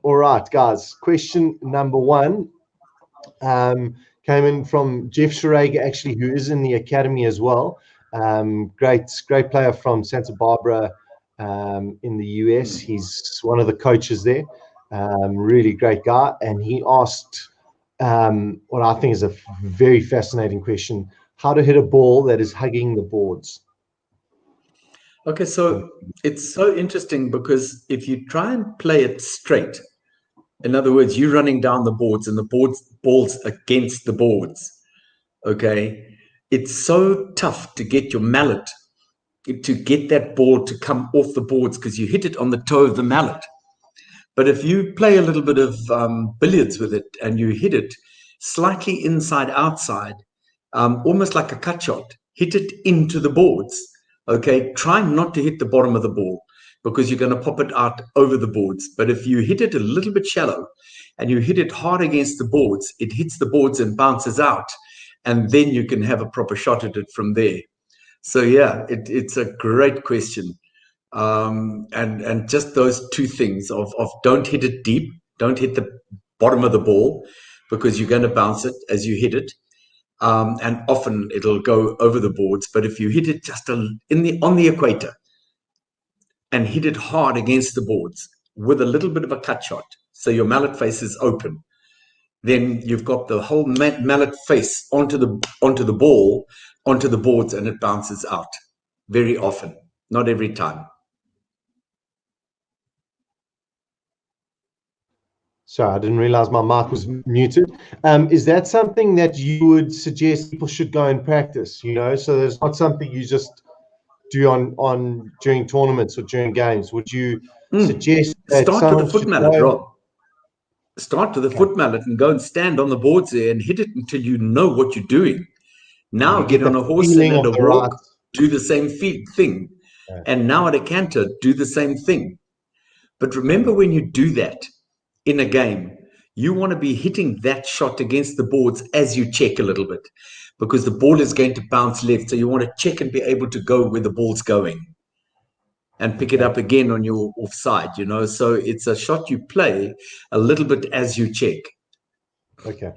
All right, guys. Question number one um, came in from Jeff Sharaga, actually, who is in the academy as well. Um, great, great player from Santa Barbara um, in the US. He's one of the coaches there. Um, really great guy. And he asked um, what I think is a very fascinating question how to hit a ball that is hugging the boards. Okay, so it's so interesting because if you try and play it straight, in other words, you're running down the boards and the boards balls against the boards. Okay, it's so tough to get your mallet to get that ball to come off the boards because you hit it on the toe of the mallet. But if you play a little bit of um, billiards with it and you hit it slightly inside outside, um, almost like a cut shot, hit it into the boards. Okay, try not to hit the bottom of the ball because you're going to pop it out over the boards. But if you hit it a little bit shallow and you hit it hard against the boards, it hits the boards and bounces out. And then you can have a proper shot at it from there. So yeah, it, it's a great question. Um, and and just those two things of, of don't hit it deep, don't hit the bottom of the ball because you're going to bounce it as you hit it. Um, and often it'll go over the boards. But if you hit it just a, in the on the equator, and hit it hard against the boards with a little bit of a cut shot. So your mallet face is open. Then you've got the whole mallet face onto the onto the ball, onto the boards, and it bounces out very often, not every time. Sorry, I didn't realize my mic was muted. Um, is that something that you would suggest people should go and practice? You know, so there's not something you just do on on during tournaments or during games? Would you mm. suggest start with the foot mallet. Rob? Start with the okay. foot mallet and go and stand on the boards there and hit it until you know what you're doing. Now you get on a horse and a walk, right. do the same thing, yeah. and now at a canter, do the same thing. But remember, when you do that in a game, you want to be hitting that shot against the boards as you check a little bit because the ball is going to bounce left. So you want to check and be able to go where the ball's going and pick it up again on your offside, you know. So it's a shot you play a little bit as you check. Okay.